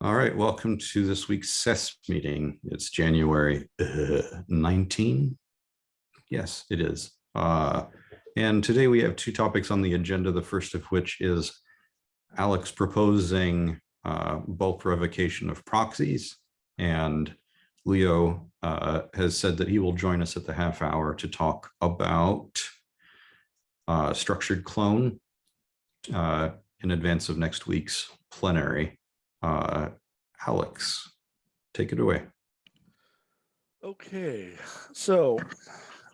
All right, welcome to this week's SES meeting. It's January uh, 19. Yes, it is. Uh, and today we have two topics on the agenda, the first of which is Alex proposing uh, bulk revocation of proxies. And Leo uh, has said that he will join us at the half hour to talk about uh, structured clone uh, in advance of next week's plenary. Uh, Alex, take it away. Okay, so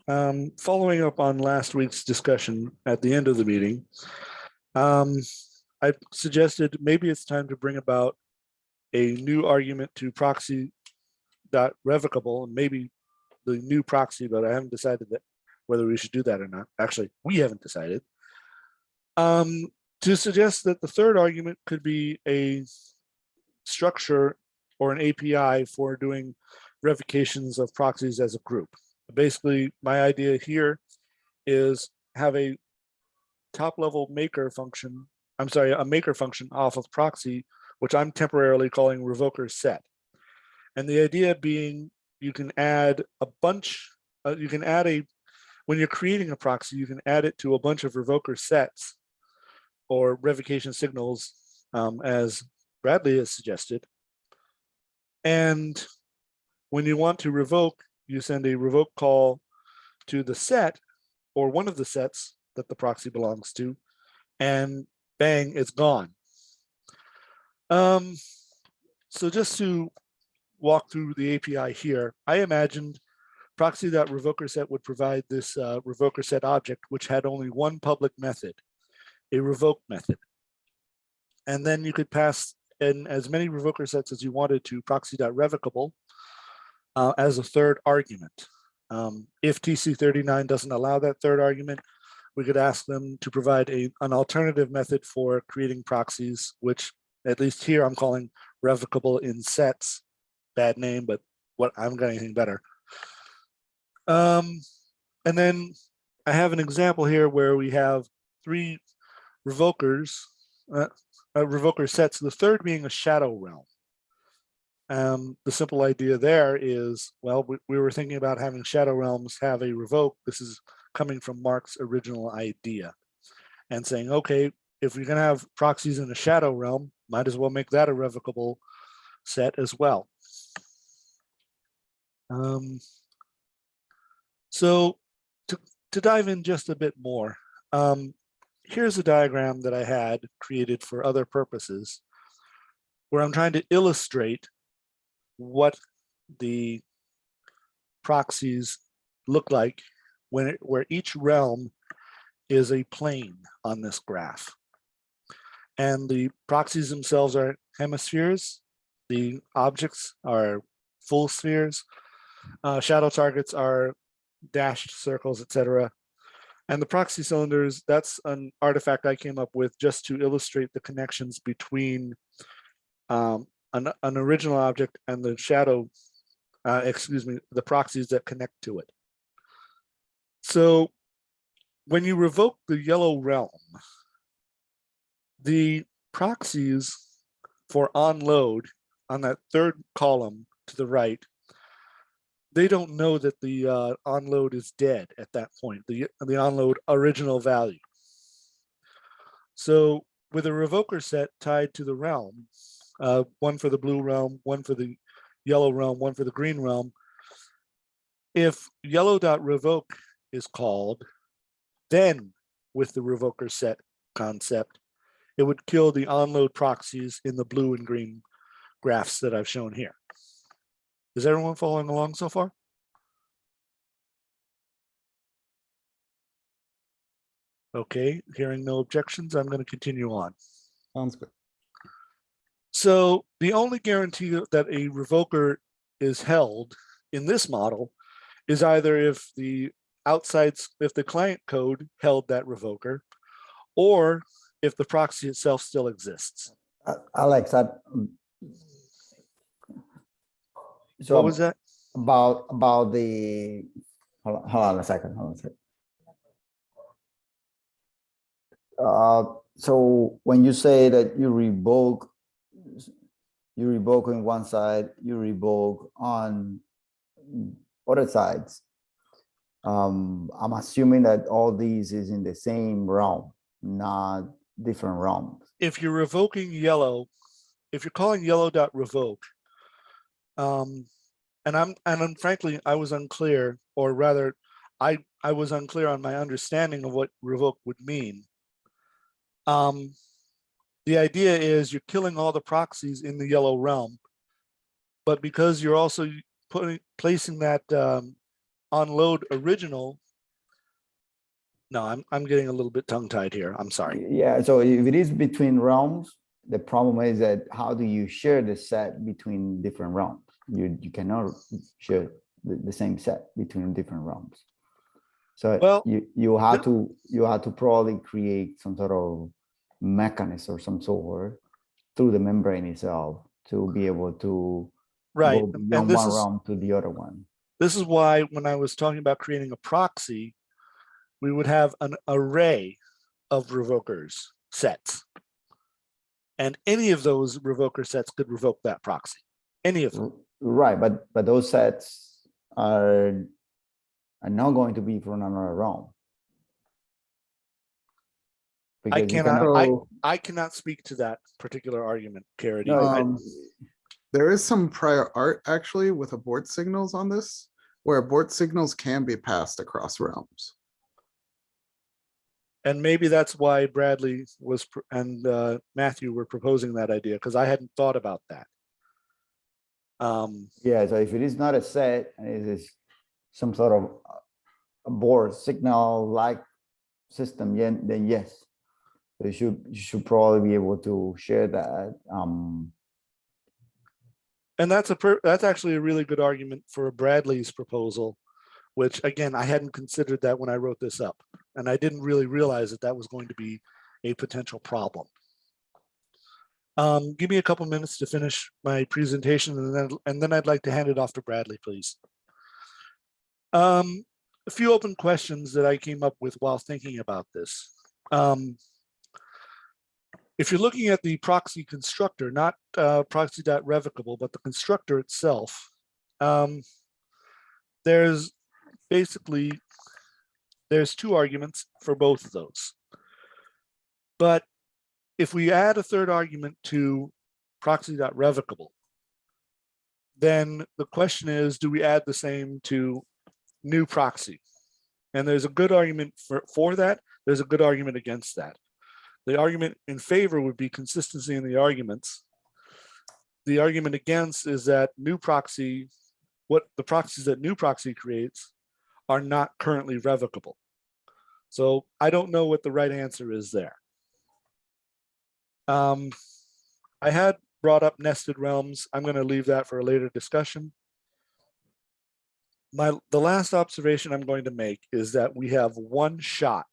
um, following up on last week's discussion at the end of the meeting, um, I suggested maybe it's time to bring about a new argument to proxy dot revocable and maybe the new proxy, but I haven't decided that whether we should do that or not. Actually, we haven't decided. Um, to suggest that the third argument could be a structure or an API for doing revocations of proxies as a group. Basically, my idea here is have a top level maker function, I'm sorry, a maker function off of proxy, which I'm temporarily calling revoker set. And the idea being you can add a bunch, uh, you can add a, when you're creating a proxy, you can add it to a bunch of revoker sets or revocation signals um, as Bradley has suggested. And when you want to revoke, you send a revoke call to the set or one of the sets that the proxy belongs to, and bang, it's gone. Um, so just to walk through the API here, I imagined proxy.revoker set would provide this uh, revoker set object, which had only one public method, a revoke method. And then you could pass in as many revoker sets as you wanted to proxy.revocable uh, as a third argument. Um, if TC39 doesn't allow that third argument, we could ask them to provide a, an alternative method for creating proxies, which at least here I'm calling revocable in sets. Bad name, but what I'm got anything better. Um, and then I have an example here where we have three revokers, uh, uh, revoker sets, the third being a shadow realm. Um, the simple idea there is, well, we, we were thinking about having shadow realms have a revoke. This is coming from Mark's original idea and saying, okay, if you're going to have proxies in a shadow realm, might as well make that a revocable set as well. Um, so to, to dive in just a bit more, um, here's a diagram that I had created for other purposes where I'm trying to illustrate what the proxies look like when it, where each realm is a plane on this graph. And the proxies themselves are hemispheres. The objects are full spheres. Uh, shadow targets are dashed circles, etc. And the proxy cylinders, that's an artifact I came up with just to illustrate the connections between um, an, an, original object and the shadow, uh, excuse me, the proxies that connect to it. So when you revoke the yellow realm, the proxies for on load on that third column to the right they don't know that the uh, onload is dead at that point, the, the onload original value. So with a revoker set tied to the realm, uh, one for the blue realm, one for the yellow realm, one for the green realm, if yellow.revoke is called, then with the revoker set concept, it would kill the onload proxies in the blue and green graphs that I've shown here. Is everyone following along so far? Okay, hearing no objections, I'm going to continue on. Sounds good. So the only guarantee that a revoker is held in this model is either if the outside, if the client code held that revoker, or if the proxy itself still exists. Alex, I, so What was that? about about the hold on, hold on a second, hold on a second. Uh, so when you say that you revoke you revoke on one side, you revoke on other sides. Um, I'm assuming that all these is in the same realm, not different realms. if you're revoking yellow, if you're calling yellow dot revoke, um, and I'm, and I'm frankly, I was unclear, or rather, I, I was unclear on my understanding of what revoke would mean. Um, the idea is you're killing all the proxies in the yellow realm. But because you're also putting, placing that, um, on load original. No, I'm, I'm getting a little bit tongue tied here. I'm sorry. Yeah, so if it is between realms, the problem is that how do you share the set between different realms? You, you cannot share the, the same set between different realms. So Well, you, you have to, you have to probably create some sort of mechanism or some sort through the membrane itself to be able to Right, go beyond this one is, realm to the other one. this is why when I was talking about creating a proxy, we would have an array of revokers sets. And any of those revoker sets could revoke that proxy, any of them. R- Right, but, but those sets are, are not going to be from another realm. Because you cannot- I- I cannot speak to that particular argument, Caridy. Um, there is some prior art actually with abort signals on this, where abort signals can be passed across realms. And maybe that's why Bradley was, and uh, Matthew were proposing that idea, because I hadn't thought about that. Um, Yeah, so if it is not a set, and it is some sort of abort signal like system, then yes. You should, you should probably be able to share that. Um, And that's a, per- that's actually a really good argument for a Bradley's proposal, which again, I hadn't considered that when I wrote this up. And I didn't really realize that that was going to be a potential problem. Um, give me a couple minutes to finish my presentation and then, and then I'd like to hand it off to Bradley, please. Um, a few open questions that I came up with while thinking about this. Um, if you're looking at the proxy constructor, not uh, proxy.revocable, but the constructor itself, um, there's basically, there's two arguments for both of those. But if we add a third argument to proxy.revocable, then the question is, do we add the same to new proxy? And there's a good argument for, for that. There's a good argument against that. The argument in favor would be consistency in the arguments. The argument against is that new proxy, what the proxies that new proxy creates are not currently revocable. So I don't know what the right answer is there. Um, I had brought up nested realms. I'm going to leave that for a later discussion. My, the last observation I'm going to make is that we have one shot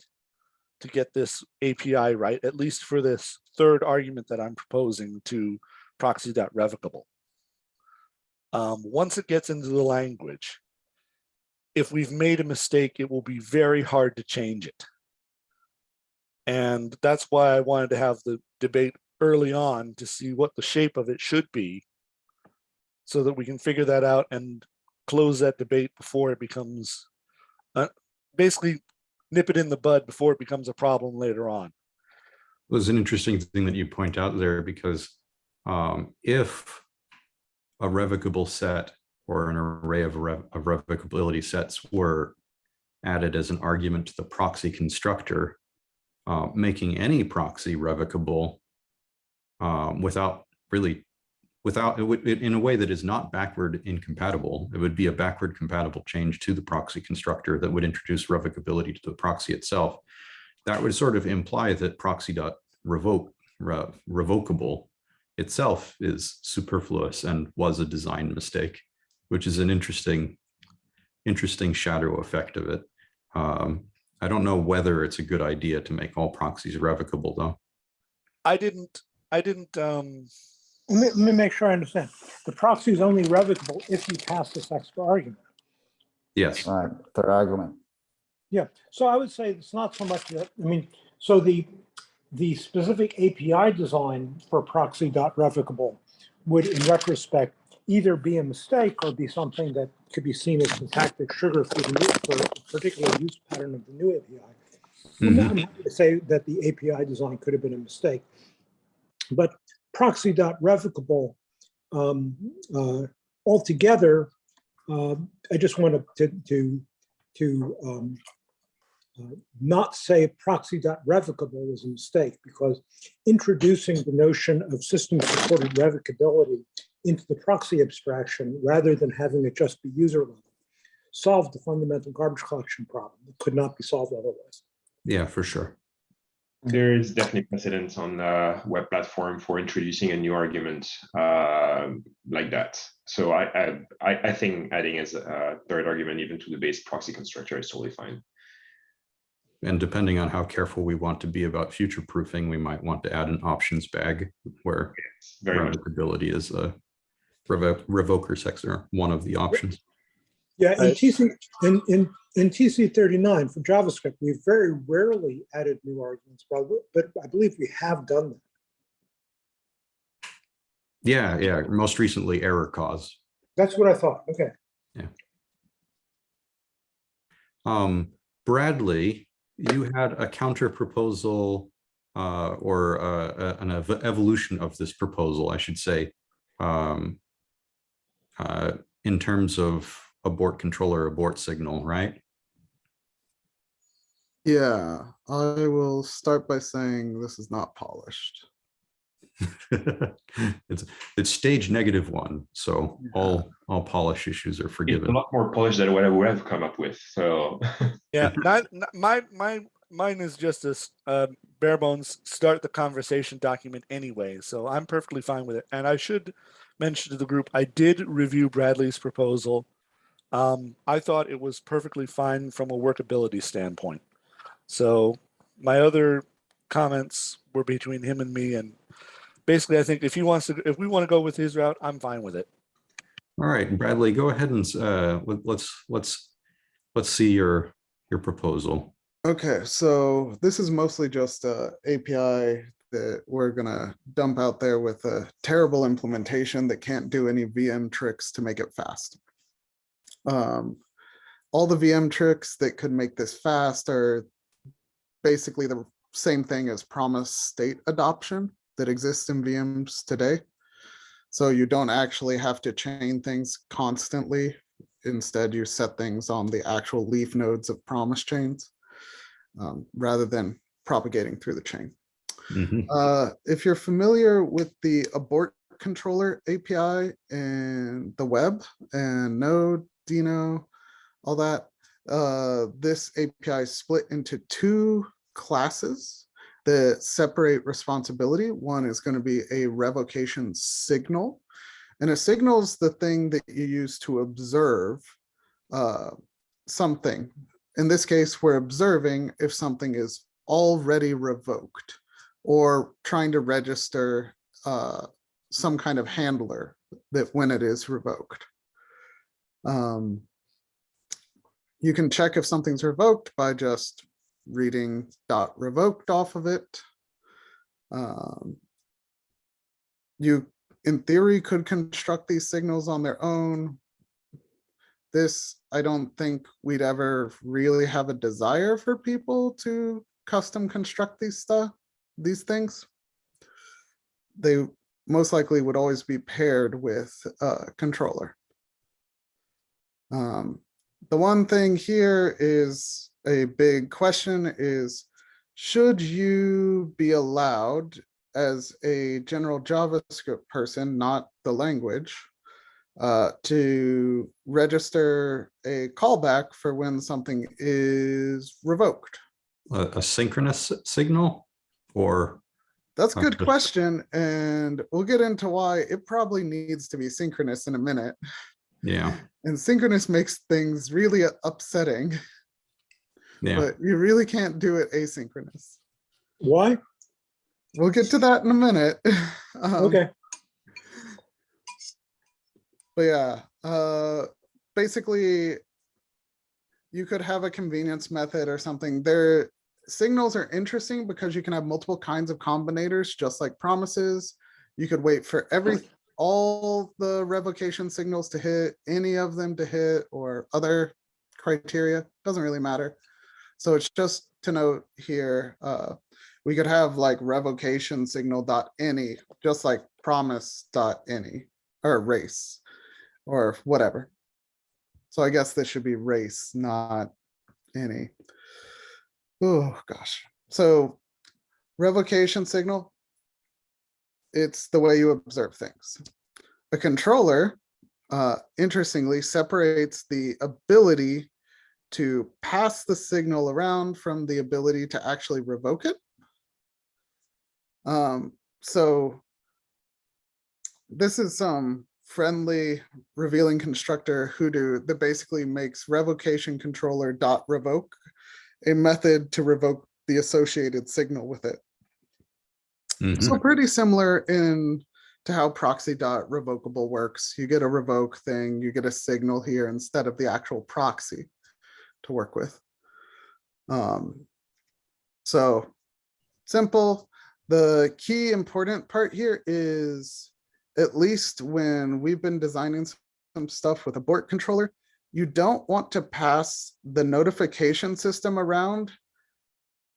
to get this API right, at least for this third argument that I'm proposing to proxy.revocable. Um, once it gets into the language, if we've made a mistake, it will be very hard to change it. And that's why I wanted to have the debate early on to see what the shape of it should be so that we can figure that out and close that debate before it becomes uh, basically nip it in the bud before it becomes a problem later on. It was an interesting thing that you point out there because um, if a revocable set or an array of, rev of revocability sets were added as an argument to the proxy constructor, uh, making any proxy revocable um, without really, without, it would, in a way that is not backward incompatible. It would be a backward compatible change to the proxy constructor that would introduce revocability to the proxy itself. That would sort of imply that proxy dot revoke rev, revocable itself is superfluous and was a design mistake, which is an interesting, interesting shadow effect of it. Um, I don't know whether it's a good idea to make all proxies revocable though. I didn't, I didn't, um, Let me, let me make sure I understand. The proxy is only revocable if you pass this extra argument. Yes, right, third argument. Yeah, so I would say it's not so much that, I mean, so the, the specific API design for proxy.revocable would in retrospect either be a mistake or be something that could be seen as syntactic sugar for the new, for a particular use pattern of the new API. I'm I'm happy to say that the API design could have been a mistake. But proxy.revocable um, uh, altogether, uh, I just wanted to, to, to um, uh, not say proxy.revocable is a mistake because introducing the notion of system-supported revocability into the proxy abstraction rather than having it just be user level solved the fundamental garbage collection problem. that could not be solved otherwise. Yeah, for sure. There is definitely precedence on the web platform for introducing a new argument uh, like that. So I, I I I think adding as a third argument even to the base proxy constructor is totally fine. And depending on how careful we want to be about future proofing, we might want to add an options bag where It's very much is a revo- revoker sector, one of the options. Yeah, in Right. TC, in, in, in TC thirty-nine for JavaScript, we very rarely added new arguments, but, but I believe we have done that. Yeah, yeah, most recently error cause. That's what I thought. Okay. Yeah. Um, Bradley, you had a counter proposal uh, or uh, an ev- evolution of this proposal, I should say. um, uh, In terms of abort controller, abort signal, right? Yeah, I will start by saying this is not polished. It's, it's stage negative one, so all, all polish issues are forgiven. it's a lot more polished than what I would have come up with. So Yeah, not, not- my, my, mine is just a uh, bare bones, start the conversation document anyway, so I'm perfectly fine with it. And I should mention to the group, I did review Bradley's proposal. Um, I thought it was perfectly fine from a workability standpoint. So my other comments were between him and me and basically I think if he wants to, if we want to go with his route, I'm fine with it. All right, Bradley, go ahead and uh, let- let's, let's, let's see your, your proposal. Okay, so this is mostly just a API that we're gonna dump out there with a terrible implementation that can't do any VM tricks to make it fast. Um, all the VM tricks that could make this fast are basically the same thing as promise state adoption that exists in VMs today. So you don't actually have to chain things constantly. Instead, you set things on the actual leaf nodes of promise chains um, rather than propagating through the chain. Mhm. Uh, if you're familiar with the abort controller API and the web and Node, Deno, all that, uh, this API is split into two classes that separate responsibility. One is going to be a revocation signal. And a signal is the thing that you use to observe uh, something. In this case, we're observing if something is already revoked or trying to register uh, some kind of handler that when it is revoked. Um, you can check if something's revoked by just reading dot revoked off of it. Um, you, in theory, could construct these signals on their own. This, I don't think we'd ever really have a desire for people to custom construct these stuff, these things. They most likely would always be paired with a controller. Um, the one thing here is a big question is, should you be allowed as a general JavaScript person, not the language, uh, to register a callback for when something is revoked? A a synchronous signal or, That's a good Okay. question, and we'll get into why it probably needs to be synchronous in a minute. yeah, And synchronous makes things really upsetting, yeah. but you really can't do it asynchronous. Why? We'll get to that in a minute. Um, Okay. But yeah, uh, basically, you could have a convenience method or something. Their signals are interesting because you can have multiple kinds of combinators, just like promises. You could wait for every, all the revocation signals to hit, any of them to hit, or other criteria, doesn't really matter. So it's just to note here, uh, we could have like revocation signal dot any, just like promise dot any, or race, or whatever. So I guess this should be race, not any. Oh, gosh. So revocation signal, it's the way you observe things. A controller, uh, interestingly, separates the ability to pass the signal around from the ability to actually revoke it. Um, so this is some friendly revealing constructor hoodoo that basically makes revocation controller dot revoke a method to revoke the associated signal with it. Mhm. So pretty similar in to how proxy dot revocable works. You get a revoke thing, you get a signal here instead of the actual proxy to work with. Um, so simple. The key important part here is at least when we've been designing some stuff with abort controller, you don't want to pass the notification system around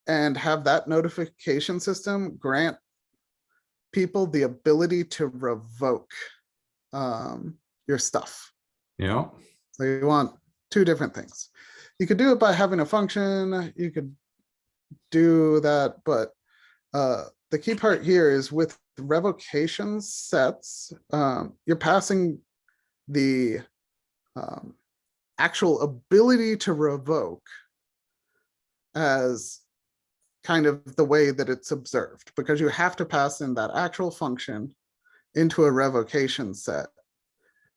and have that notification system grant people the ability to revoke um, your stuff. Yeah, So you want two different things. You could do it by having a function, you could do that, but uh, the key part here is with revocation sets, um, you're passing the um, actual ability to revoke as kind of the way that it's observed, because you have to pass in that actual function into a revocation set.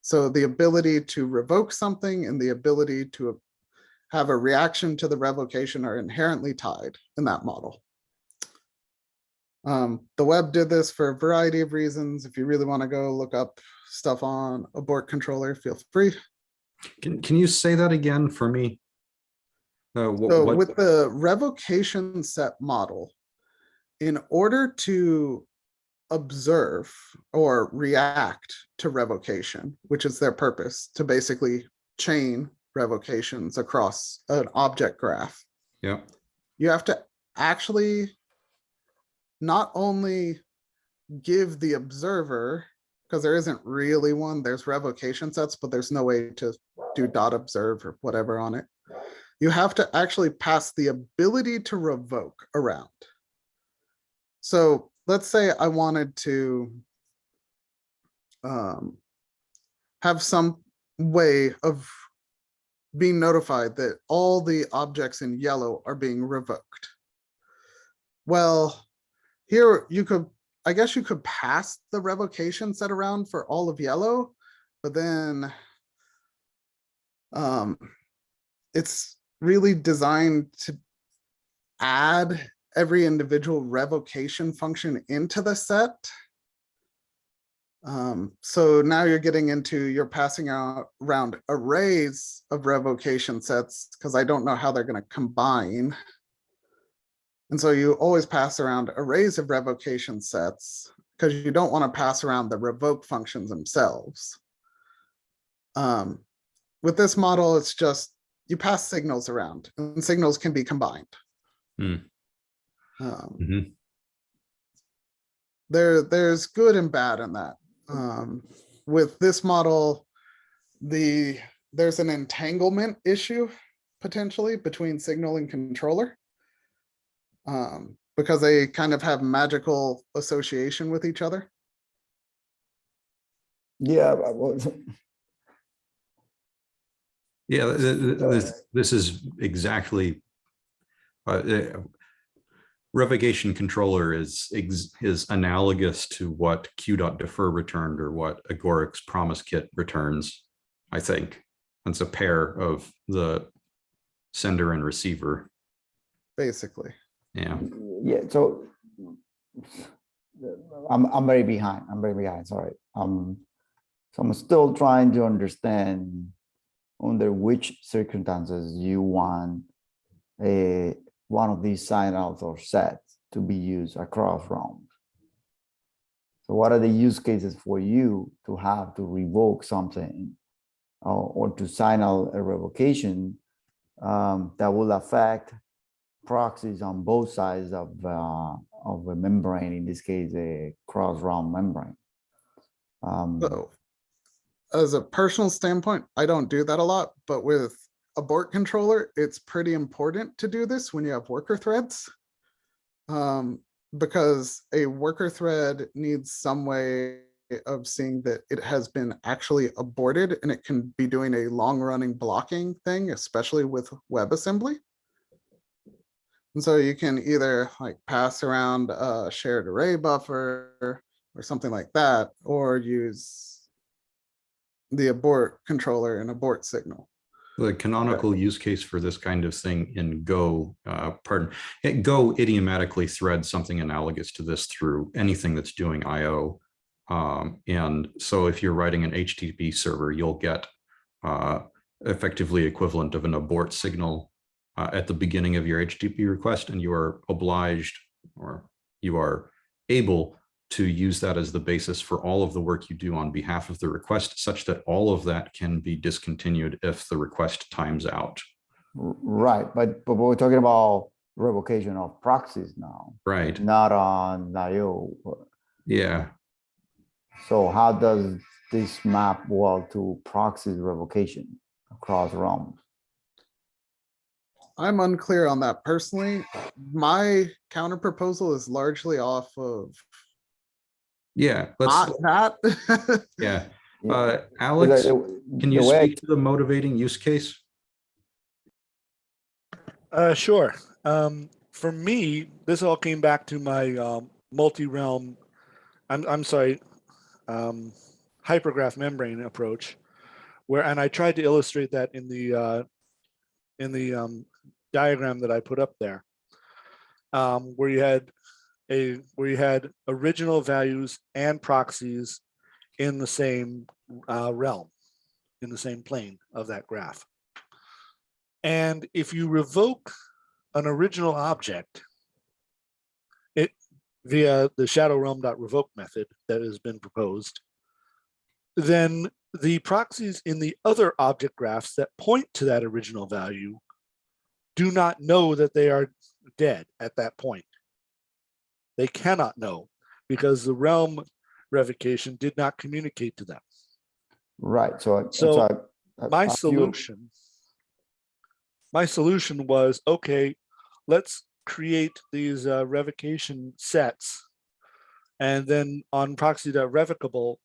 So the ability to revoke something and the ability to have a reaction to the revocation are inherently tied in that model. Um, the web did this for a variety of reasons. If you really want to go look up stuff on abort controller, feel free. Can, can you say that again for me? Uh, wh- So what- with the revocation set model, in order to observe or react to revocation, which is their purpose, to basically chain revocations across an object graph, Yeah, you have to actually not only give the observer, because there isn't really one, there's revocation sets, but there's no way to do dot observe or whatever on it. You have to actually pass the ability to revoke around. So let's say I wanted to um, have some way of being notified that all the objects in yellow are being revoked. Well, here you could, I guess you could pass the revocation set around for all of yellow, but then um, it's really designed to add every individual revocation function into the set. Um, so now you're getting into, you're passing out around arrays of revocation sets because I don't know how they're going to combine. And so you always pass around arrays of revocation sets because you don't want to pass around the revoke functions themselves. Um, with this model, it's just you pass signals around and signals can be combined. Hmm. Um, Mhm. there, there's good and bad in that. Um, with this model, the, there's an entanglement issue potentially between signal and controller. Um, because they kind of have magical association with each other. Yeah, but well, yeah, this, this is exactly. uh, uh, Revocation controller is, ex- is analogous to what Q dot defer returned or what Agoric's promise kit returns, I think. It's a pair of the sender and receiver. basically. Yeah, yeah, so I'm, I'm very behind, I'm very behind, sorry. Um, so I'm still trying to understand under which circumstances you want a, one of these sign outs or sets to be used across realms. So what are the use cases for you to have to revoke something or, or to sign out a revocation um, that will affect proxies on both sides of uh, of a membrane, in this case, a cross realm membrane. Um, So as a personal standpoint, I don't do that a lot, but with abort controller, it's pretty important to do this when you have worker threads. Um, because a worker thread needs some way of seeing that it has been actually aborted and it can be doing a long running blocking thing, especially with WebAssembly. And so you can either like pass around a shared array buffer or something like that, or use the abort controller and abort signal. The canonical use case for this kind of thing in Go, uh, pardon, Go idiomatically threads something analogous to this through anything that's doing IO. Um, and so if you're writing an HTTP server, you'll get uh, effectively equivalent of an abort signal uh, at the beginning of your HTTP request, and you are obliged or you are able to use that as the basis for all of the work you do on behalf of the request, such that all of that can be discontinued if the request times out. right, but but we're talking about revocation of proxies now, Right. not on IO. Yeah. So how does this map well to proxies revocation across realms? I'm unclear on that personally. My counter proposal is largely off of Yeah. Let's. not that. Yeah. Yeah, Uh, Alex, the- can the you way speak to the motivating use case? Uh, sure. Um, for me, this all came back to my um, multi-realm, I'm, I'm sorry, um, hypergraph membrane approach, where, and I tried to illustrate that in the, uh, in the um, diagram that I put up there, um, where you had a, where you had original values and proxies in the same uh, realm, in the same plane of that graph. And if you revoke an original object, it via the shadow realm.revoke method that has been proposed, then the proxies in the other object graphs that point to that original value do not know that they are dead at that point. They cannot know because the realm revocation did not communicate to them. Right, so. I- So, I- I- my I feel- solution my solution was okay let's create these uh, revocation sets and then on proxy.revocable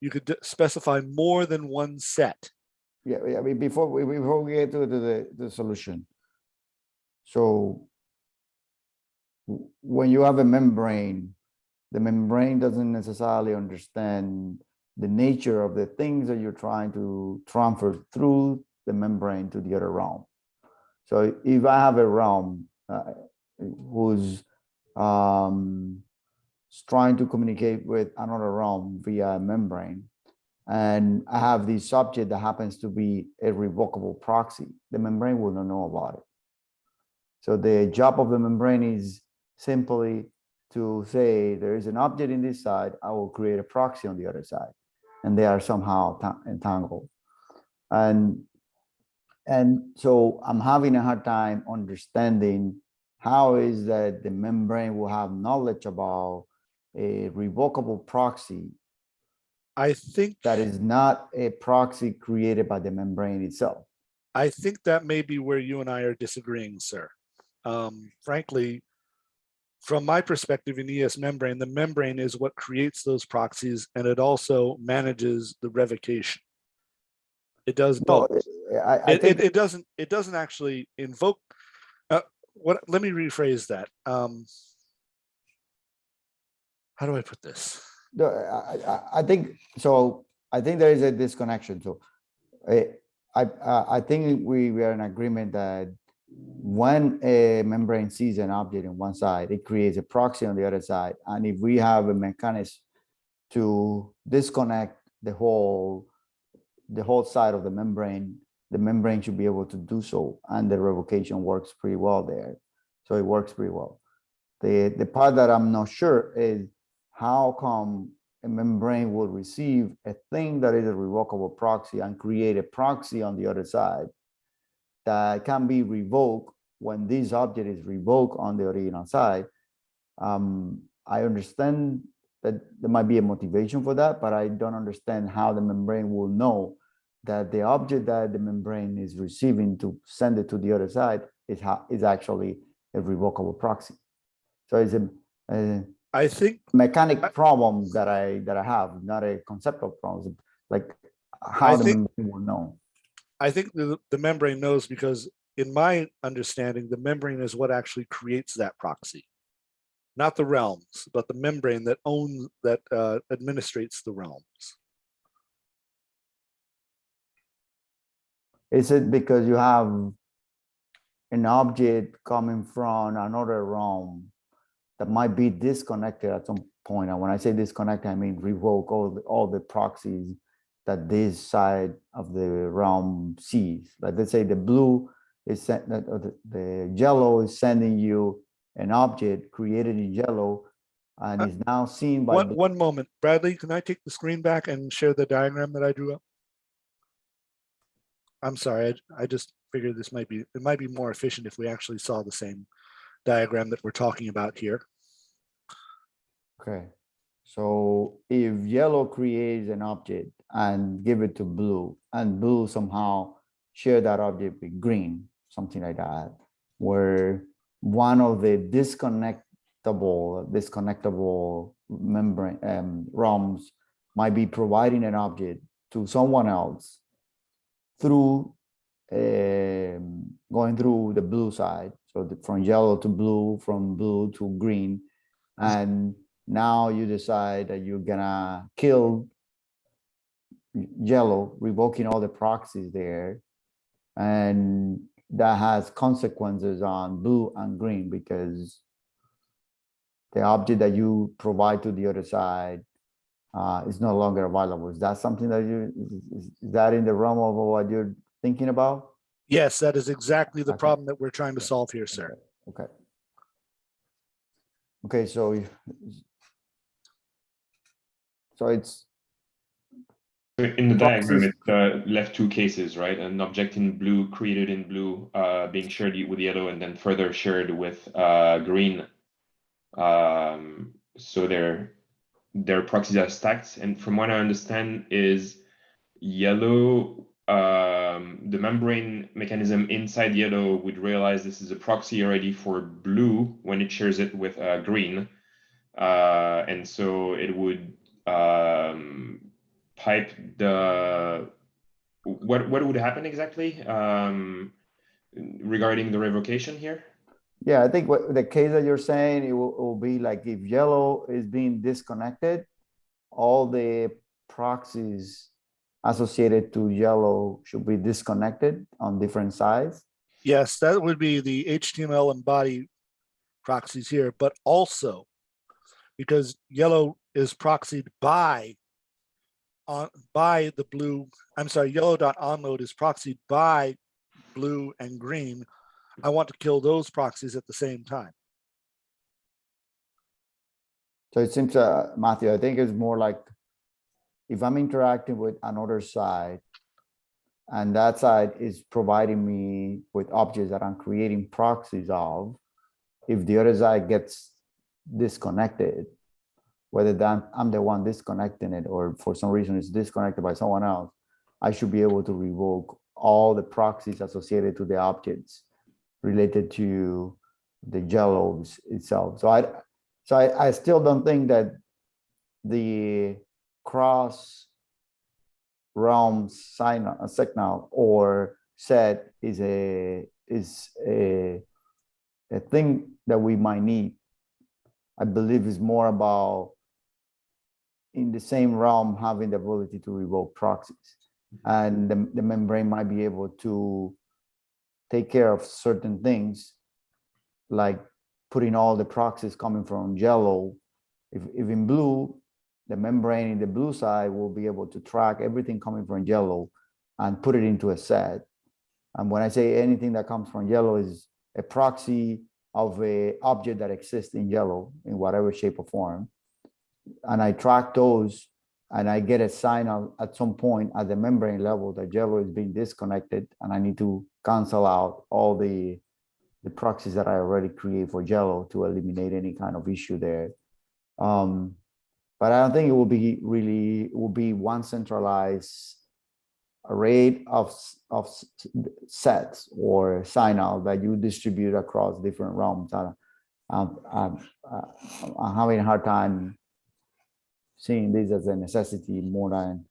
you could specify more than one set Yeah, yeah, I mean, before we, before we get to to the, the solution. So when you have a membrane, the membrane doesn't necessarily understand the nature of the things that you're trying to transfer through the membrane to the other realm. So if I have a realm uh, who's um, trying to communicate with another realm via a membrane, and I have this subject that happens to be a revocable proxy, the membrane will not know about it. So the job of the membrane is simply to say there is an object in this side, I will create a proxy on the other side, and they are somehow entangled. And and so I'm having a hard time understanding how is that the membrane will have knowledge about a revocable proxy i think that is not a proxy created by the membrane itself. i think that may be where you and i are disagreeing sir um, frankly from my perspective in es membrane the membrane is what creates those proxies and it also manages the revocation it does No, both I, I it, it, it doesn't it doesn't actually invoke uh, what let me rephrase that um how do i put this no, I, I, think, so I think there is a disconnection. So I, I, I I think we, we are in agreement that when eh, a membrane sees an object on one side, it creates a proxy on the other side. And if we have a mechanism to disconnect the whole, the whole side of the membrane, the membrane should be able to do so. And the revocation works pretty well there. So it works pretty well. The, the part that I'm not sure is how come a membrane will receive a thing that is a revocable proxy and create a proxy on the other side that can be revoked when this object is revoked on the original side. Um, I understand that there might be a motivation for that, but I don't understand how the membrane will know that the object that the membrane is receiving to send it to the other side is how is actually a revocable proxy. So it's a, a I think, mechanic problem that I that I have, not a conceptual problem. Like how I the think- membrane will know. I think the, the membrane knows because in my understanding, the membrane is what actually creates that proxy. Not the realms, but the membrane that owns, that uh, administrates the realms. Is it because you have an object coming from another realm that might be disconnected at some point? And when I say disconnect, I mean revoke all the, all the proxies that this side of the realm sees. Like let's say the blue is sent, that or the, the yellow is sending you an object created in yellow and Uh, is now seen by One, one moment, Bradley, can I take the screen back and share the diagram that I drew up? I'm sorry, I, I just figured this might be, it might be more efficient if we actually saw the same diagram that we're talking about here. Okay, so if yellow creates an object and give it to blue, and blue somehow share that object with green, something like that, where one of the disconnectable, disconnectable membrane um, realms might be providing an object to someone else through um, going through the blue side. So the, from yellow to blue, from blue to green, and now you decide that you're gonna kill yellow, revoking all the proxies there. And that has consequences on blue and green because the object that you provide to the other side uh, is no longer available. Is that something that you, is- that in the realm of what you're thinking about? Yes, that is exactly the Okay. problem that we're trying to solve here, sir. Okay. Okay, so. So it's, In the diagram, Boxes. it uh, left two cases, right? An object in blue created in blue, uh, being shared with yellow, and then further shared with uh, green. Um, so their their proxies are stacked, and from what I understand, is yellow. Um, the membrane mechanism inside yellow would realize this is a proxy already for blue when it shares it with uh, green, uh, and so it would um, pipe the what what would happen exactly um regarding the revocation here yeah, I think what the case that you're saying, it will, it will be like if yellow is being disconnected, all the proxies associated to yellow should be disconnected on different sides. Yes, that would be the HTML and body proxies here, but also because yellow is proxied by on by the blue, I'm sorry, yellow dot onload is proxied by blue and green. I want to kill those proxies at the same time. So it seems, uh, Matthew, I think it's more like if I'm interacting with another side and that side is providing me with objects that I'm creating proxies of, if the other side gets disconnected, whether that I'm the one disconnecting it or for some reason it's disconnected by someone else, I should be able to revoke all the proxies associated to the objects related to the yellows itself. So I, so I, I still don't think that the cross realm sign a signal or set is a is a a thing that we might need. I believe is more about in the same realm having the ability to revoke proxies. Mm-hmm. And the, the membrane might be able to take care of certain things like putting all the proxies coming from yellow. If, if in blue, the membrane in the blue side will be able to track everything coming from yellow and put it into a set. And when I say anything that comes from yellow is a proxy of a object that exists in yellow in whatever shape or form. and I track those and I get a signal at some point at the membrane level that yellow is being disconnected and I need to cancel out all the the proxies that I already create for yellow to eliminate any kind of issue there. Um, but I don't think it will be really, it will be one centralized array of, of sets or signal that you distribute across different realms. Uh, I'm having a hard time seeing this as a necessity more than,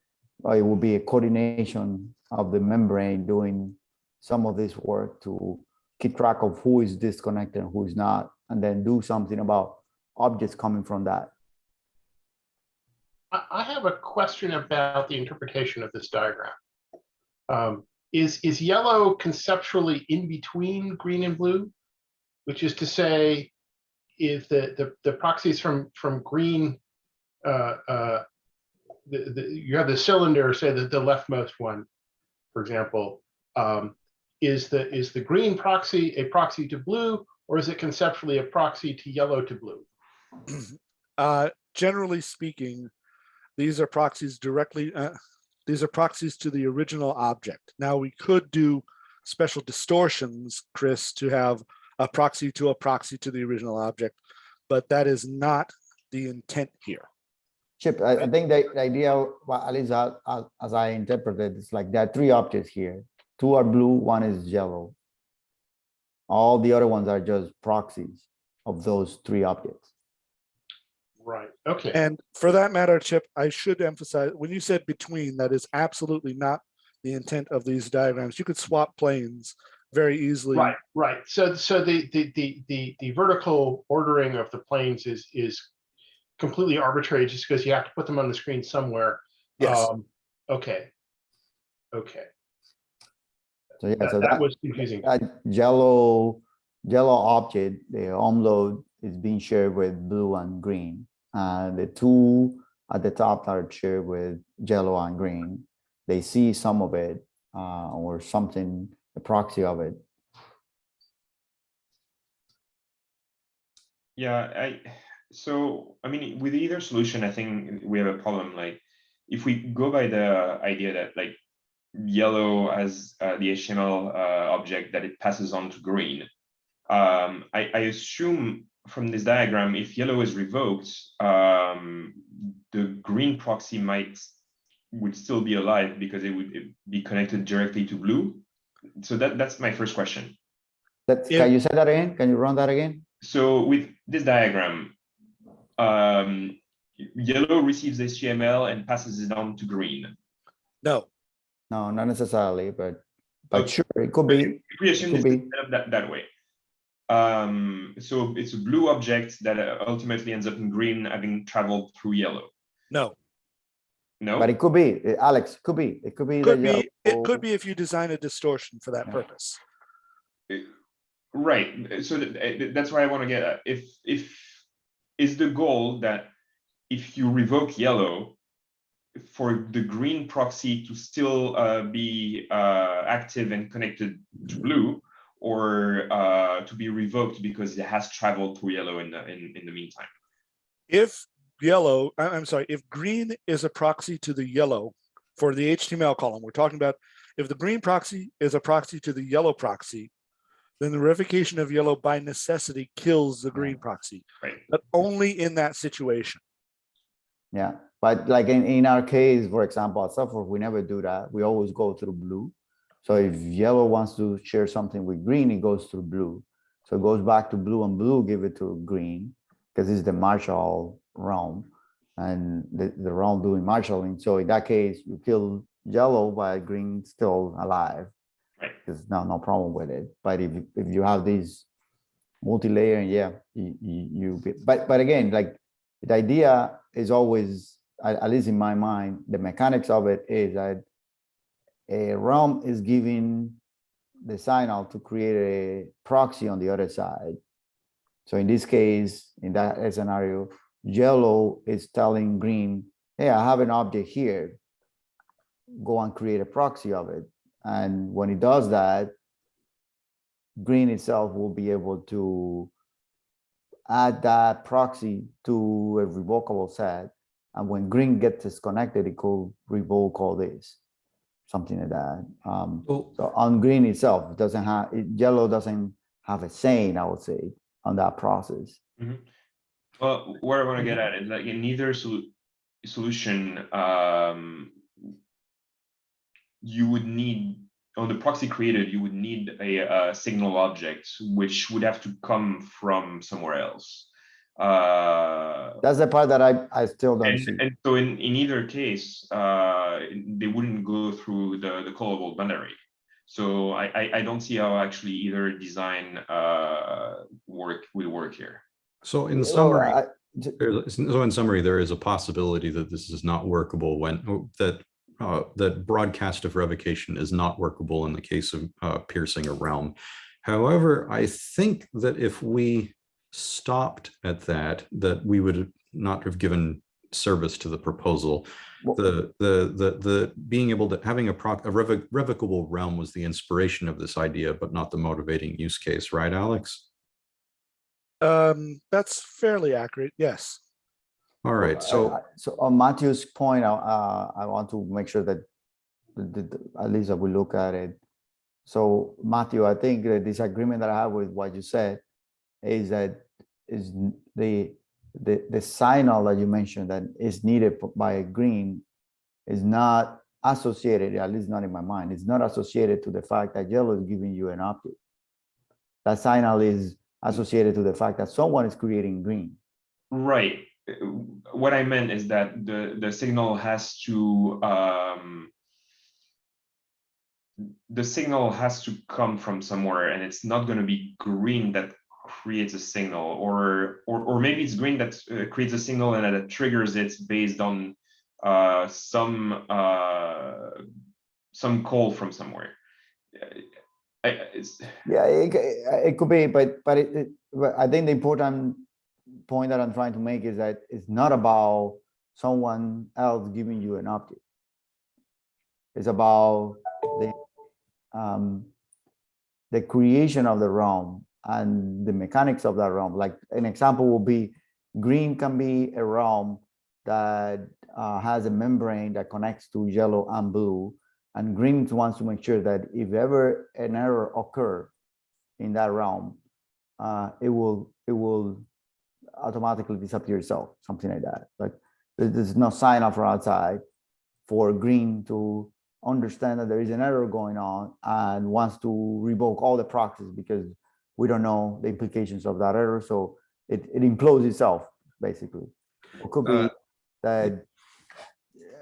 it will be a coordination of the membrane doing some of this work to keep track of who is disconnected and who is not, and then do something about objects coming from that. I, I have a question about the interpretation of this diagram. Um, is, is yellow conceptually in between green and blue? Which is to say, if the, the, the proxies from, from green, uh, uh, the, the, you have the cylinder, say the, the leftmost one, for example, um, is the, is the green proxy a proxy to blue, or is it conceptually a proxy to yellow to blue? Uh, generally speaking, these are proxies directly, uh, these are proxies to the original object. Now, we could do special distortions, Chris, to have a proxy to a proxy to the original object, but that is not the intent here. Chip, I, I think the the idea, well, at least as, as- as I interpreted, it's like there are three objects here. Two are blue, one is yellow. All the other ones are just proxies of those three objects. Right, okay. And for that matter, Chip, I should emphasize, when you said between, that is absolutely not the intent of these diagrams. You could swap planes very easily. Right, right. So, so the, the, the, the, the vertical ordering of the planes is, is completely arbitrary just because you have to put them on the screen somewhere. Yes, Um, Okay. Okay, So yeah, that, so that that, was confusing. that yellow, yellow object, the home load is being shared with blue and green. And the two at the top are shared with yellow and green. They see some of it uh, or something, a proxy of it. Yeah, I, so, I mean, with either solution, I think we have a problem, like, if we go by the idea that like yellow as uh, the HTML uh, object that it passes on to green, um, I, I assume from this diagram, if yellow is revoked, um, the green proxy might would still be alive because it would be connected directly to blue. So that, that's my first question. That's, Yeah. can you say that again? Can you run that again? So with this diagram, um, yellow receives HTML and passes it on to green. no, No, not necessarily, but, but Okay. sure, it could be. If we assume could this be. set up that, that way. Um, so it's a blue object that uh, ultimately ends up in green having traveled through yellow. no. No? But it could be, eh, Alex, could be, it could be. Could be, it could be if you design a distortion for that Yeah. purpose. Right, so that- uh, that's why I want to get at. If, if, is the goal that if you revoke yellow, for the green proxy to still uh, be uh, active and connected to blue, or uh, to be revoked because it has traveled through yellow in the, in, in the meantime? If yellow, I- I'm sorry, if green is a proxy to the yellow for the HTML column, we're talking about if the green proxy is a proxy to the yellow proxy, then the revocation of yellow by necessity kills the green proxy, Right. but only in that situation. Yeah, but like in, in our case, for example, at Suffolk, we never do that. We always go through blue. So if yellow wants to share something with green, it goes through blue. So it goes back to blue and blue give it to green because it's the marshal realm and the, the realm doing marshalling. So in that case, you kill yellow, but green still alive. Right. There's no, no problem with it. But if, you- if you have these multi-layer, yeah, you, you, you, get- but, but again, like the idea is always, at least in my mind, the mechanics of it is that a realm is giving the signal to create a proxy on the other side. So in this case, in that scenario, yellow is telling green, hey, I have an object here. Go and create a proxy of it. And when it does that, green itself will be able to add that proxy to a revocable set. And when green gets disconnected, it could revoke all this, something like that. Um, so on green itself, it doesn't have, it- yellow doesn't have a saying, I would say, on that process. Well, where I want to get at is like in either solu- solution, um, you would need, on the proxy created, you would need a, uh signal object, which would have to come from somewhere else. Uh, That's the part that I, I still don't see. and, and so in, in either case, uh, they wouldn't go through the, the callable boundary. So I, I, I don't see how actually either design, uh, work, will work here. so in Oh, summary, I- j- There's- So in summary, there is a possibility that this is not workable when, that, uh, that broadcast of revocation is not workable in the case of uh, piercing a realm. However, I think that if we stopped at that, that we would not have given service to the proposal. Well- The, the, the, the, being able to, having a proc, a revoc- revocable realm was the inspiration of this idea, but not the motivating use case, right, Alex? Um, that's fairly accurate, yes. All right, so. I- So on Matthew's point, I- uh, I want to make sure that, the- the- the- at least that we look at it. So Matthew, I think the disagreement that I have with what you said is that is the, the, the signal that you mentioned that is needed by green is not associated, at least not in my mind, it's not associated to the fact that yellow is giving you an optic. That signal is associated to the fact that someone is creating green. Right. Uh, What I meant is that the, the signal has to, um, the signal has to come from somewhere and it's not gonna be green that creates a signal or, or, or maybe it's green that uh, creates a signal and that it triggers it based on, uh, some, uh, some call from somewhere. I, Yeah, it, it could be, but, but it, it- but I think the important point that I'm trying to make is that it's not about someone else giving you an object. It's about the, um, the creation of the realm and the mechanics of that realm. Like an example will be green can be a realm that uh, has a membrane that connects to yellow and blue. And green wants to make sure that if ever an error occur in that realm, uh, it will it will automatically disappear itself, something like that. Like there's no sign off or outside for green to understand that there is an error going on and wants to revoke all the proxies because we don't know the implications of that error. So it, it implodes itself, basically. It could be Uh, that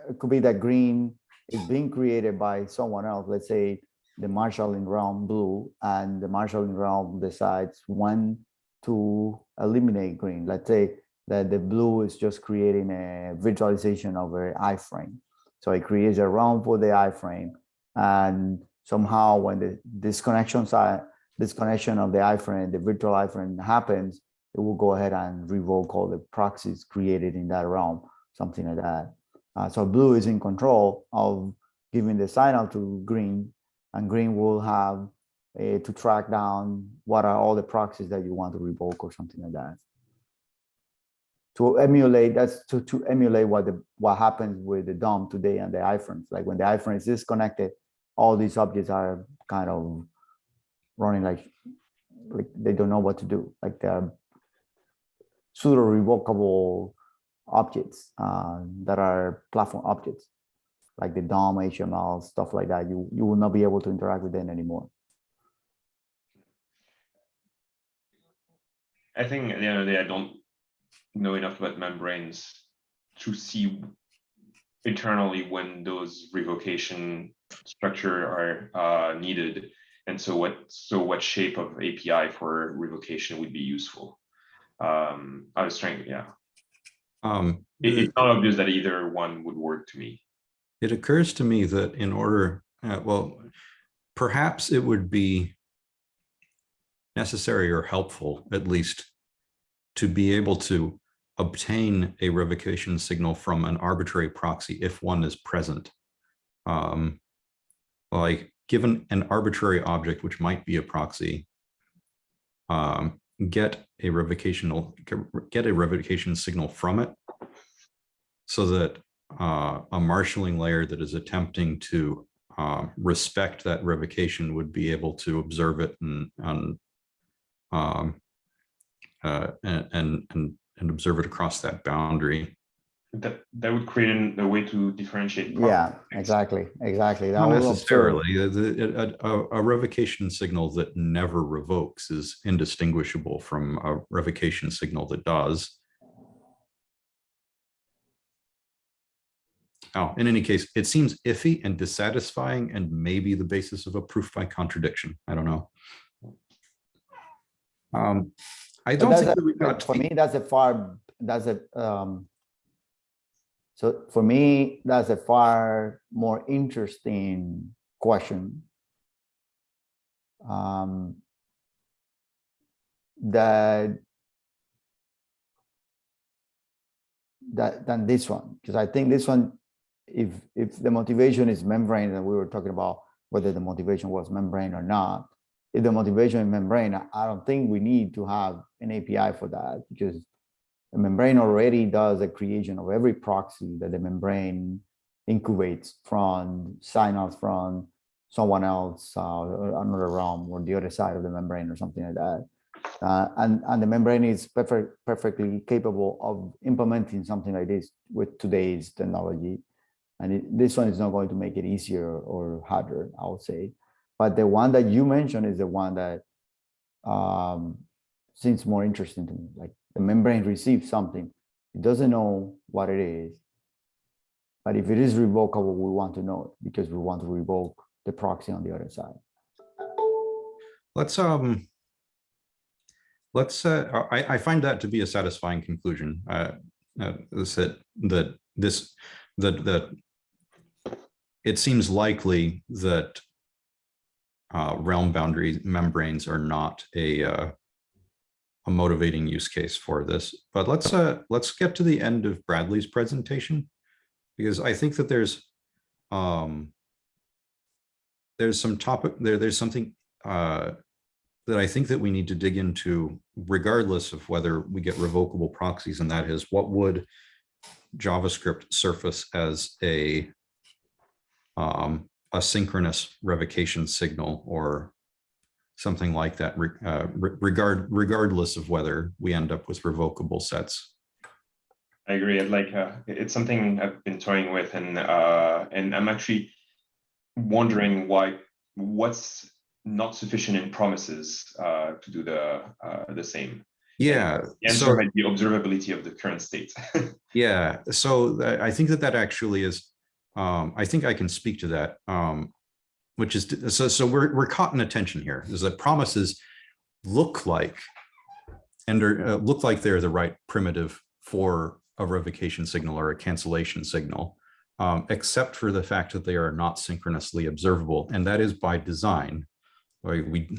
it could be that green is being created by someone else. Let's say the marshalling realm blue and the marshalling realm decides when to eliminate green. Let's say that the blue is just creating a visualization of an iframe. So it creates a realm for the iframe. And somehow when the disconnections side, disconnection of the iframe, the virtual iframe happens, it will go ahead and revoke all the proxies created in that realm, something like that. Uh, so blue is in control of giving the signal to green and green will have uh, to track down what are all the proxies that you want to revoke or something like that. To emulate, that's to, to emulate what the what happens with the DOM today and the iframes. Like when the iframe is disconnected, all these objects are kind of running like like they don't know what to do. Like they're pseudo revocable objects uh, that are platform objects like the DOM, HTML, stuff like that. You you will not be able to interact with them anymore. I think at the end of the day, I don't know enough about membranes to see internally when those revocation structure are uh, needed. And so what, so what shape of API for revocation would be useful? Um, I was trying, yeah, Um, it, it's not obvious that either one would work to me. It occurs to me that in order, uh, well, perhaps it would be necessary or helpful, at least, to be able to obtain a revocation signal from an arbitrary proxy if one is present. Um, like, given an arbitrary object, which might be a proxy, um, get a revocational, get a revocation signal from it so that uh, a marshaling layer that is attempting to uh, respect that revocation would be able to observe it and, and um, uh, and, and, and, and observe it across that boundary. That that would create an- a way to differentiate. Yeah, exactly, exactly. That Not necessarily. The- the- A, a- a revocation signal that never revokes is indistinguishable from a revocation signal that does. Oh, in any case, it seems iffy and dissatisfying and maybe the basis of a proof by contradiction. I don't know. Um, I don't think a- that we got. For me, that's a far, that's a, um, so for me, that's a far more interesting question. Um, that that than this one, because I think this one, if if the motivation is membrane, and we were talking about whether the motivation was membrane or not, if the motivation is membrane, I- I don't think we need to have an API for that because the membrane already does a creation of every proxy that the membrane incubates from signals from someone else, uh, another realm or the other side of the membrane or something like that. Uh, and, and the membrane is perfect, perfectly capable of implementing something like this with today's technology. And it, this one is not going to make it easier or harder, I would say. But the one that you mentioned is the one that um, seems more interesting to me. Like the membrane receives something, it doesn't know what it is. But if it is revocable, we want to know it because we want to revoke the proxy on the other side. Let's, um, let's, uh, I, I find that to be a satisfying conclusion. Uh, uh, that, that this, that, that it seems likely that uh, realm boundary membranes are not a, uh, a motivating use case for this, but let's, uh, let's get to the end of Bradley's presentation. Because I think that there's, um, there's some topic there, there's something, uh, that I think that we need to dig into regardless of whether we get revocable proxies and that is what would JavaScript surface as a um, a synchronous revocation signal or something like that uh, regard regardless of whether we end up with revocable sets. I agree. I'd Like, uh, it's something I've been toying with and, uh, and I'm actually wondering why, what's not sufficient in promises, uh, to do the, uh, the same. Yeah. The answer so- might be observability of the current state. Yeah, so I think that that actually is, um, I think I can speak to that. Um, which is, so, so we're, we're caught in a tension here is that promises look like and are, uh, look like they're the right primitive for a revocation signal or a cancellation signal. Um, except for the fact that they are not synchronously observable, and that is by design. Like we,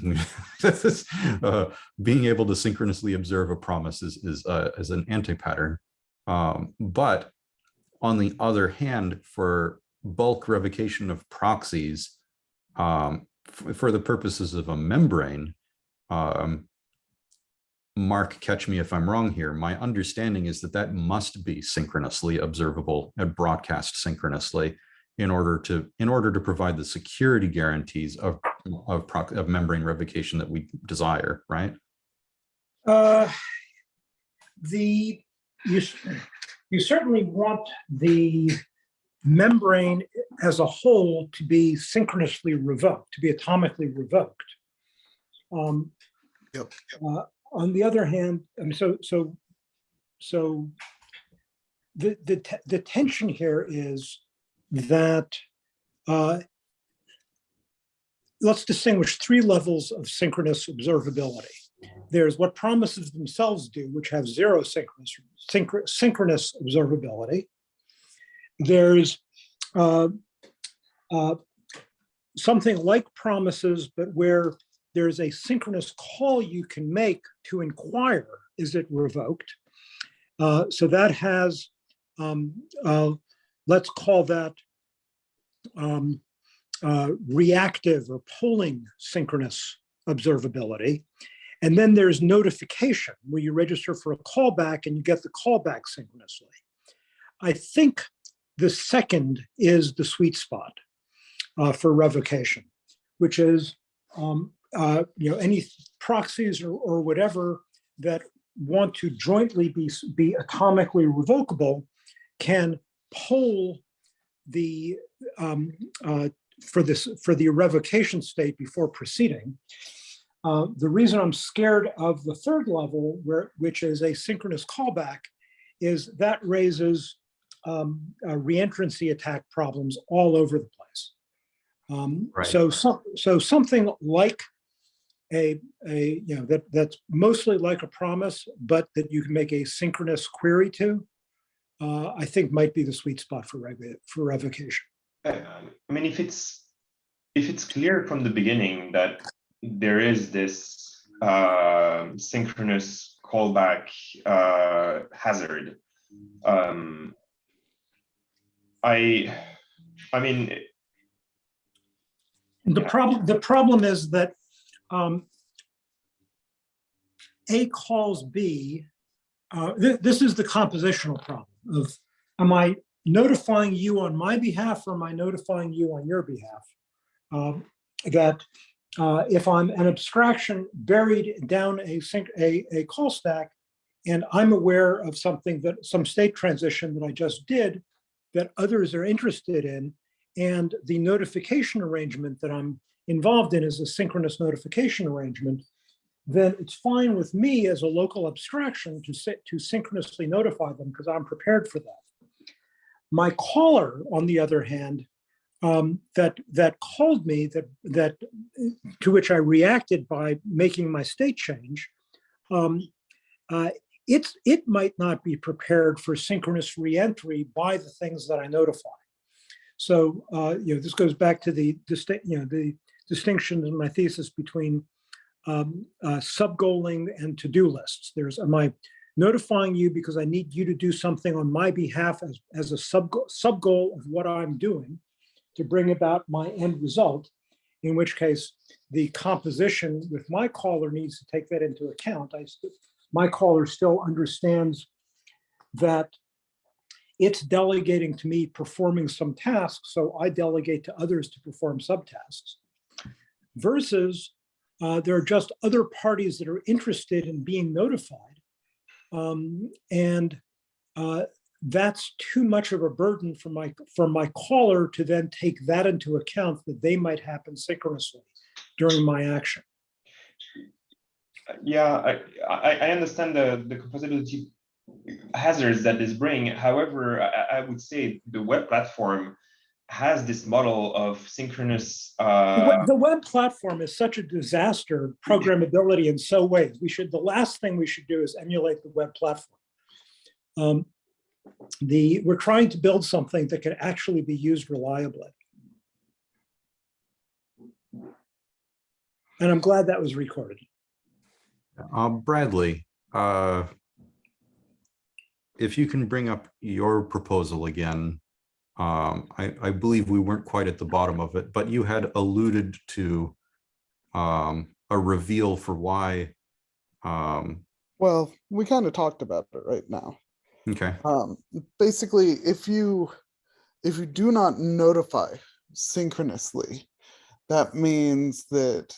uh, being able to synchronously observe a promise is, is, uh, is an anti-pattern. Um, but on the other hand, for bulk revocation of proxies, um, for the purposes of a membrane, um, Mark, catch me if I'm wrong here. My understanding is that that must be synchronously observable and broadcast synchronously in order to in order to provide the security guarantees of of, of membrane revocation that we desire, right? Uh, The, you, you certainly want the membrane as a whole to be synchronously revoked, to be atomically revoked. Um, Yep. uh, On the other hand, I mean, so, so, so the, the, the tension here is that uh, let's distinguish three levels of synchronous observability. There's what promises themselves do, which have zero synchronous, synchro- synchronous observability. There's uh, uh, something like promises, but where there's a synchronous call you can make to inquire, is it revoked? Uh, so that has, um, uh, let's call that um, uh, reactive or polling synchronous observability. And then there's notification where you register for a callback and you get the callback synchronously. I think the second is the sweet spot uh, for revocation, which is um, uh, you know any proxies or, or whatever that want to jointly be be atomically revocable can poll the um, uh, for this for the revocation state before proceeding. Uh, the reason I'm scared of the third level, where which is a synchronous callback, is that raises um, uh, reentrancy attack problems all over the place. Um, Right. So some so something like a a you know that that's mostly like a promise, but that you can make a synchronous query to. Uh, I think might be the sweet spot for rev- for revocation. I I mean, if it's, if it's clear from the beginning that there is this uh, synchronous callback uh, hazard, um, I, I mean, The problem, the problem is that um, A calls B, uh, thi- this is the compositional problem of, am I notifying you on my behalf or am I notifying you on your behalf? Um, That uh, if I'm an abstraction buried down a sync, a, a call stack, and I'm aware of something that, some state transition that I just did that others are interested in, and the notification arrangement that I'm involved in is a synchronous notification arrangement, then it's fine with me as a local abstraction to sit to synchronously notify them because I'm prepared for that. My caller, on the other hand, um, that that called me that that to which I reacted by making my state change, um, uh, it's it might not be prepared for synchronous reentry by the things that I notify. So, uh, you know, this goes back to the you know, the distinction in my thesis between um, uh, sub-goaling and to-do lists. There's, am I notifying you because I need you to do something on my behalf as, as a sub, sub-goal of what I'm doing to bring about my end result, in which case the composition with my caller needs to take that into account. I, my caller still understands that it's delegating to me performing some tasks, so I delegate to others to perform subtasks. Versus uh, there are just other parties that are interested in being notified. Um, and uh, that's too much of a burden for my for my caller to then take that into account that they might happen synchronously during my action. Yeah, I, I, I understand the, the composability hazards that this bring. However, I, I would say the web platform has this model of synchronous. The Uh, web- The web platform is such a disaster programmability in so ways. We should, the last thing we should do is emulate the web platform. Um, The, we're trying to build something that can actually be used reliably. And I'm glad that was recorded. Uh, Bradley, uh, if you can bring up your proposal again, um, I, I believe we weren't quite at the bottom of it, but you had alluded to um, a reveal for why. Um, Well, we kind of talked about it right now. okay, Um, basically, if you if you do not notify synchronously, that means that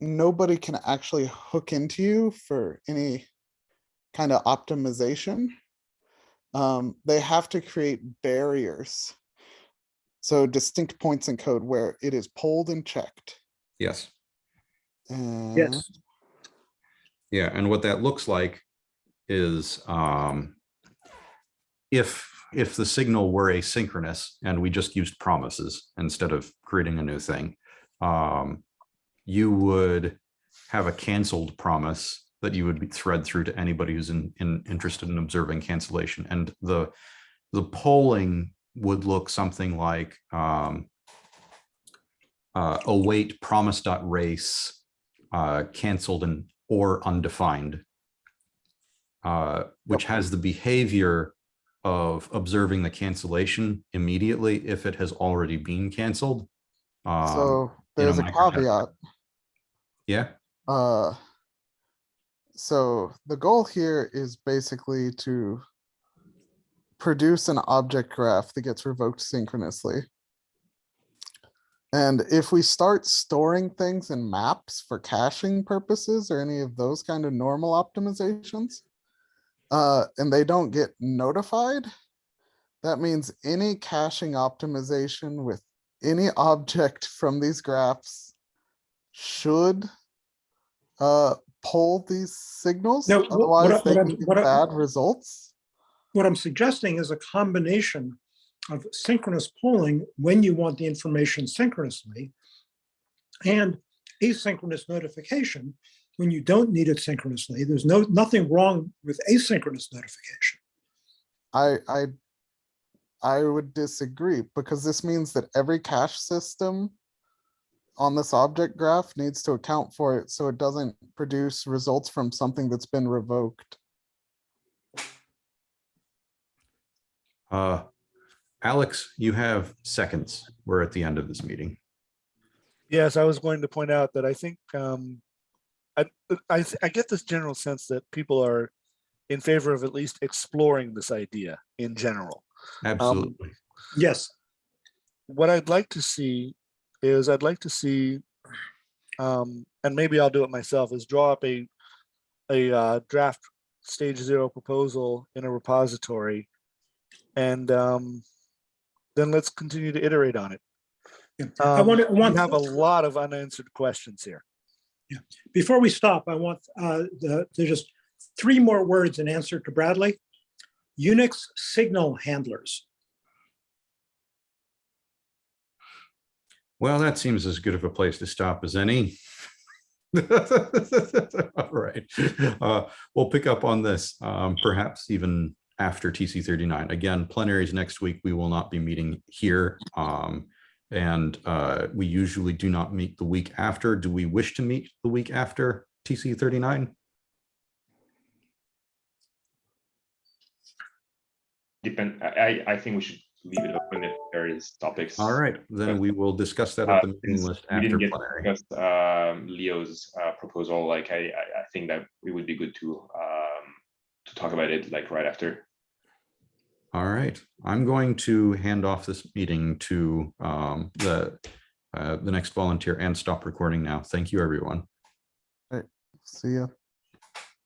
nobody can actually hook into you for any kind of optimization. Um, they have to create barriers. So distinct points in code where it is polled and checked. yes, And Yes. yeah, and what that looks like is um, if if the signal were asynchronous and we just used promises instead of creating a new thing, um, you would have a canceled promise that you would thread through to anybody who's in, in interested in observing cancellation. And the the polling would look something like um, uh, await promise race uh, canceled and or undefined, uh, which has the behavior of observing the cancellation immediately if it has already been canceled. Um, so there's a caveat. Yeah, uh, so the goal here is basically to produce an object graph that gets revoked synchronously. And if we start storing things in maps for caching purposes or any of those kind of normal optimizations, uh, and they don't get notified, that means any caching optimization with any object from these graphs should uh, pull these signals, No, wh- what otherwise they what get bad results. What I'm suggesting is a combination of synchronous polling when you want the information synchronously and asynchronous notification when you don't need it synchronously. There's no, nothing wrong with asynchronous notification. I, I, I would disagree because this means that every cache system on this object graph needs to account for it so it doesn't produce results from something that's been revoked. Uh, Alex, you have seconds. We're at the end of this meeting. Yes, I was going to point out that I think, um, I, I, I get this general sense that people are in favor of at least exploring this idea in general. Absolutely. Yes, What I'd like to see is I'd like to see, um, and maybe I'll do it myself, is draw up a, a, uh, draft stage zero proposal in a repository. And, um, then let's continue to iterate on it. Yeah. I Um, want, to want, have a lot of unanswered questions here. Yeah. before we stop, I want, uh, the, there's just three more words in answer to Bradley. Unix signal handlers. Well, that seems as good of a place to stop as any. All right, uh, we'll pick up on this, um, perhaps even after TC thirty-nine. Again, plenaries next week. We will not be meeting here. Um, and, uh, we usually do not meet the week after. Do we wish to meet the week after TC thirty-nine? Depend, I, I I think we should leave it open if there is topics. All right, then But, we will discuss that uh, at the meeting since list we after didn't get plenary. discussed, um, Leo's uh, proposal, like I, I, I think that it would be good to, um, to talk about it like right after. All right, I'm going to hand off this meeting to um, the, uh, the next volunteer and stop recording now. Thank you, everyone. All right, see ya.